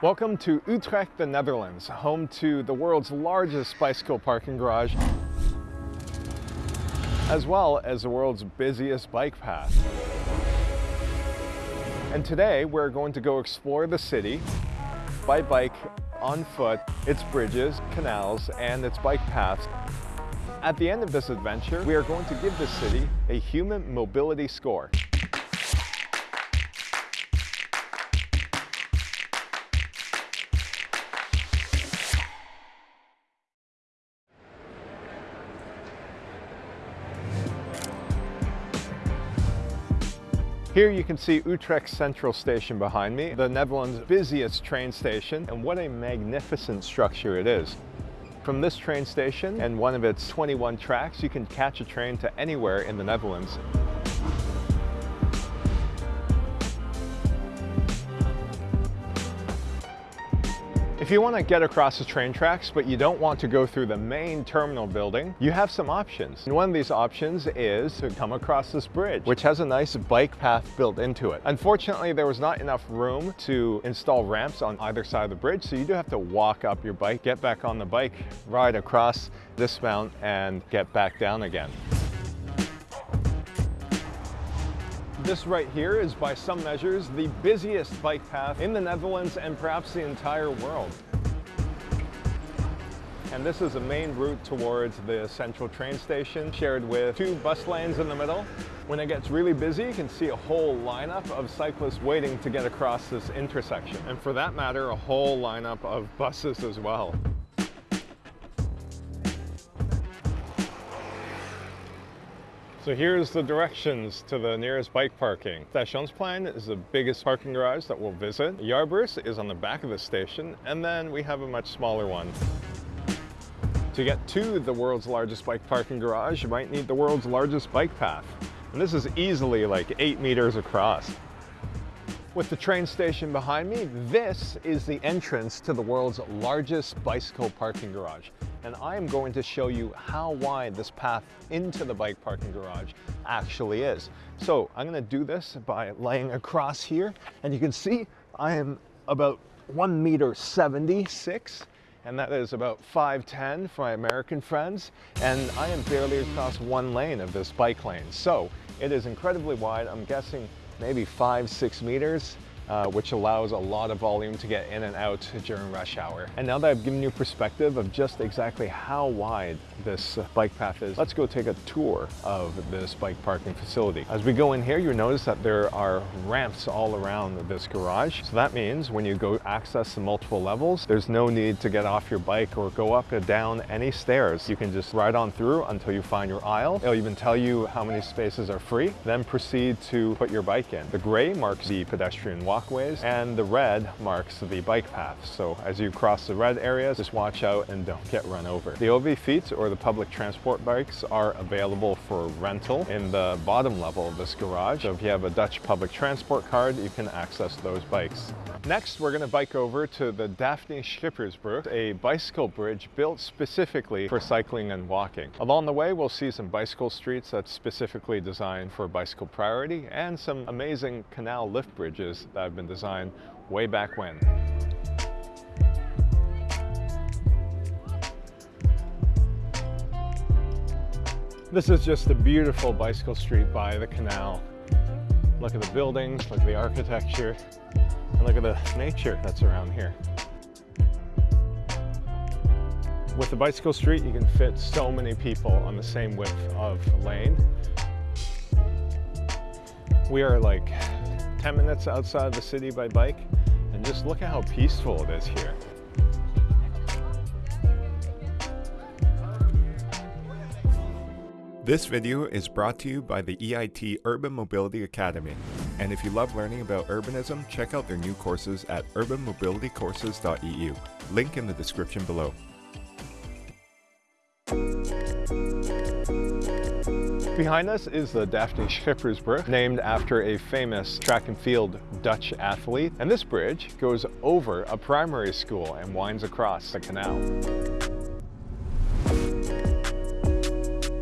Welcome to Utrecht, the Netherlands, home to the world's largest bicycle parking garage, as well as the world's busiest bike path. And today we're going to go explore the city by bike, on foot, its bridges, canals, and its bike paths. At the end of this adventure, we are going to give the city a human mobility score. Here you can see Utrecht Central Station behind me, the Netherlands' busiest train station, and what a magnificent structure it is. From this train station and one of its 21 tracks, you can catch a train to anywhere in the Netherlands. If you want to get across the train tracks, but you don't want to go through the main terminal building, you have some options. And one of these options is to come across this bridge, which has a nice bike path built into it. Unfortunately, there was not enough room to install ramps on either side of the bridge, so you do have to walk up your bike, get back on the bike, ride across, dismount, and get back down again. This right here is by some measures the busiest bike path in the Netherlands and perhaps the entire world. And this is the main route towards the central train station, shared with two bus lanes in the middle. When it gets really busy, you can see a whole lineup of cyclists waiting to get across this intersection. And for that matter, a whole lineup of buses as well. So here's the directions to the nearest bike parking. Stationsplein is the biggest parking garage that we'll visit. Jaarbeurs is on the back of the station, and then we have a much smaller one. To get to the world's largest bike parking garage, you might need the world's largest bike path. And this is easily like eight meters across. With the train station behind me, this is the entrance to the world's largest bicycle parking garage and I am going to show you how wide this path into the bike parking garage actually is. So I'm gonna do this by laying across here, and you can see I am about one meter 76, and that is about 5'10 for my American friends, and I am barely across one lane of this bike lane. So it is incredibly wide, I'm guessing maybe five, six meters, uh, which allows a lot of volume to get in and out during rush hour. And now that I've given you perspective of just exactly how wide this bike path is, let's go take a tour of this bike parking facility. As we go in here, you notice that there are ramps all around this garage. So that means when you go access the multiple levels, there's no need to get off your bike or go up or down any stairs. You can just ride on through until you find your aisle. It'll even tell you how many spaces are free, then proceed to put your bike in. The gray marks the pedestrian walk walkways, and the red marks the bike paths. So as you cross the red areas, just watch out and don't get run over. The OV Fiets or the public transport bikes are available for rental in the bottom level of this garage. So if you have a Dutch public transport card, you can access those bikes. Next, we're gonna bike over to the Daphne Schippersbrug, a bicycle bridge built specifically for cycling and walking. Along the way, we'll see some bicycle streets that's specifically designed for bicycle priority and some amazing canal lift bridges that have been designed way back when. This is just a beautiful bicycle street by the canal. Look at the buildings, look at the architecture, and look at the nature that's around here. With the bicycle street, you can fit so many people on the same width of lane. We are like 10 minutes outside of the city by bike, and just look at how peaceful it is here. This video is brought to you by the EIT Urban Mobility Academy. And if you love learning about urbanism, check out their new courses at urbanmobilitycourses.eu. Link in the description below. Behind us is the Daphne Schippersbrug, named after a famous track and field Dutch athlete. And this bridge goes over a primary school and winds across the canal.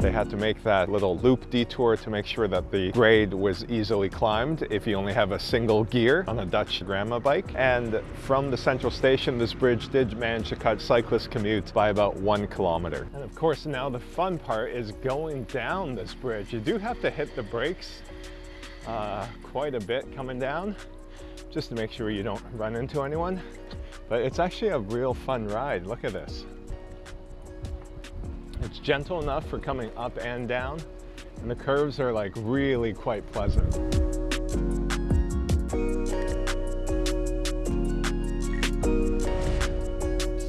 They had to make that little loop detour to make sure that the grade was easily climbed if you only have a single gear on a Dutch grandma bike. And from the central station, this bridge did manage to cut cyclist commutes by about one kilometer. And of course, now the fun part is going down this bridge. You do have to hit the brakes uh, quite a bit coming down just to make sure you don't run into anyone. But it's actually a real fun ride. Look at this. It's gentle enough for coming up and down, and the curves are like really quite pleasant.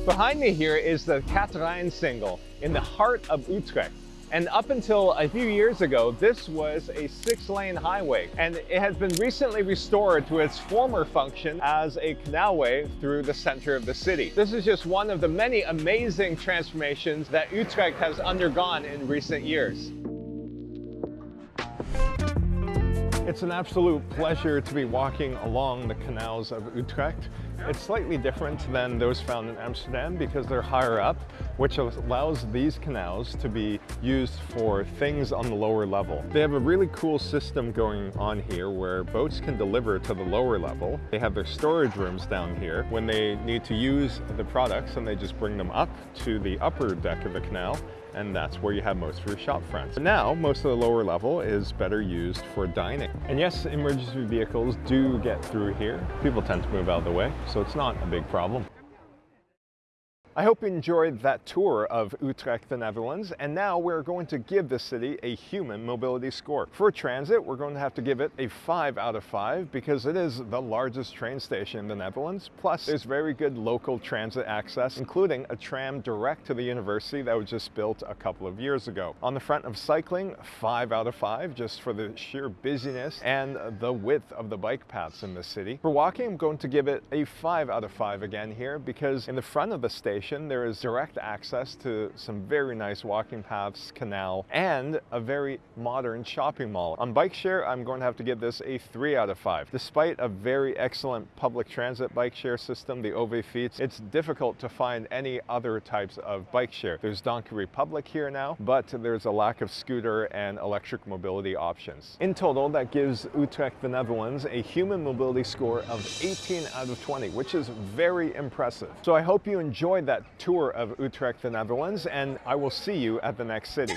Behind me here is the Catharijnesingel in the heart of Utrecht. And up until a few years ago, this was a six lane highway and it has been recently restored to its former function as a canalway through the center of the city. This is just one of the many amazing transformations that Utrecht has undergone in recent years. It's an absolute pleasure to be walking along the canals of Utrecht. It's slightly different than those found in Amsterdam because they're higher up, which allows these canals to be used for things on the lower level. They have a really cool system going on here where boats can deliver to the lower level. They have their storage rooms down here when they need to use the products and they just bring them up to the upper deck of the canal and that's where you have most of your shop fronts. Now, most of the lower level is better used for dining. And yes, emergency vehicles do get through here. People tend to move out of the way, so it's not a big problem. I hope you enjoyed that tour of Utrecht, the Netherlands, and now we're going to give the city a human mobility score. For transit, we're going to have to give it a 5 out of 5 because it is the largest train station in the Netherlands. Plus, there's very good local transit access, including a tram direct to the university that was just built a couple of years ago. On the front of cycling, 5 out of 5 just for the sheer busyness and the width of the bike paths in the city. For walking, I'm going to give it a 5 out of 5 again here because in the front of the station, station, there is direct access to some very nice walking paths, canal, and a very modern shopping mall. On bike share, I'm going to have to give this a 3 out of 5. Despite a very excellent public transit bike share system, the OV Fiets, it's difficult to find any other types of bike share. There's Donkey Republic here now, but there's a lack of scooter and electric mobility options. In total, that gives Utrecht, the Netherlands, a human mobility score of 18 out of 20, which is very impressive. So I hope you enjoyed that tour of Utrecht, the Netherlands, and I will see you at the next city.